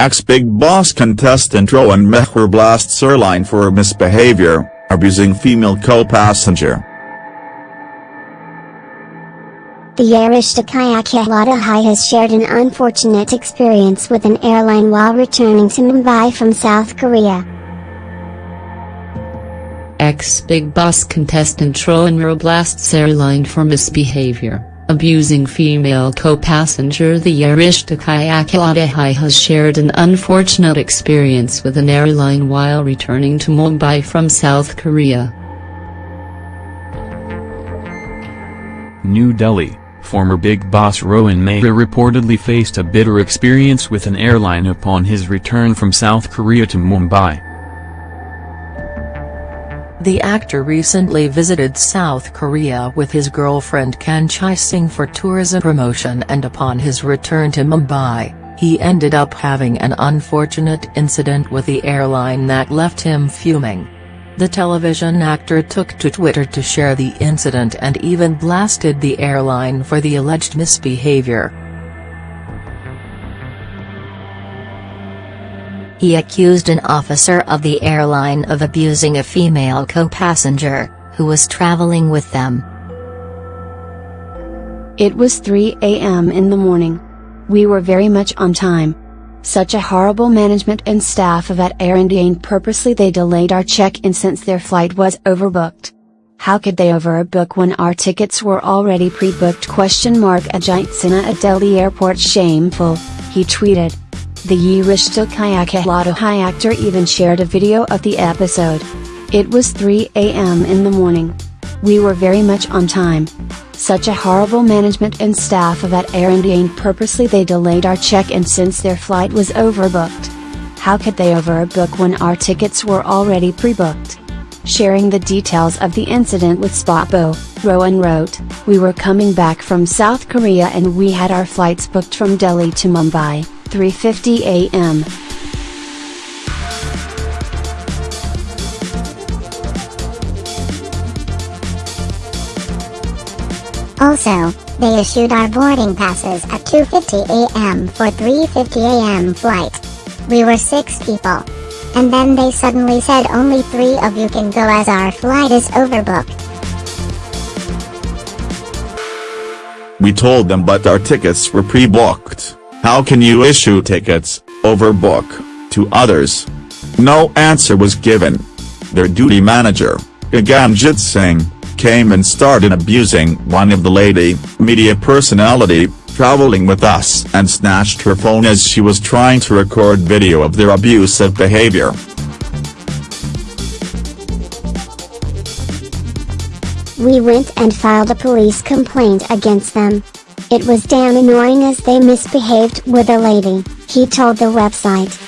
Ex-Bigg Boss contestant Rohan Mehra blasts airline for misbehavior, abusing female co-passenger. The Ye Rishta Kya Kehlata has shared an unfortunate experience with an airline while returning to Mumbai from South Korea. Ex-Bigg Boss contestant Rohan blasts airline for misbehavior, abusing female co-passenger The Ye Rishta Kya Kehlata has shared an unfortunate experience with an airline while returning to Mumbai from South Korea. New Delhi Former Bigg Boss Rohan Mehra reportedly faced a bitter experience with an airline upon his return from South Korea to Mumbai. The actor recently visited South Korea with his girlfriend Kanchi Singh for tourism promotion and upon his return to Mumbai, he ended up having an unfortunate incident with the airline that left him fuming. The television actor took to Twitter to share the incident and even blasted the airline for the alleged misbehavior. He accused an officer of the airline of abusing a female co-passenger, who was traveling with them. It was 3 a.m. in the morning. We were very much on time. Such a horrible management and staff of at Air purposely they delayed our check-in since their flight was overbooked. How could they overbook when our tickets were already pre-booked question mark Ajit Sinha at Delhi airport shameful, he tweeted. The Ye Rishta Kya Kehlata actor even shared a video of the episode. It was 3 am in the morning. We were very much on time. Such a horrible management and staff of at Air purposely they delayed our check-in since their flight was overbooked. How could they overbook when our tickets were already pre-booked? Sharing the details of the incident with SpotboyE, Rohan wrote, We were coming back from South Korea and we had our flights booked from Delhi to Mumbai, 3.50 am. Also, they issued our boarding passes at 2.50 am for 3.50 am flight. We were six people. And then they suddenly said only three of you can go as our flight is overbooked. We told them but our tickets were pre-booked. How can you issue tickets, overbook, to others? No answer was given. Their duty manager, Gaganjit Singh, came and started abusing one of the lady, media personality, traveling with us and snatched her phone as she was trying to record video of their abusive behavior. We went and filed a police complaint against them. It was damn annoying as they misbehaved with a lady, he told the website.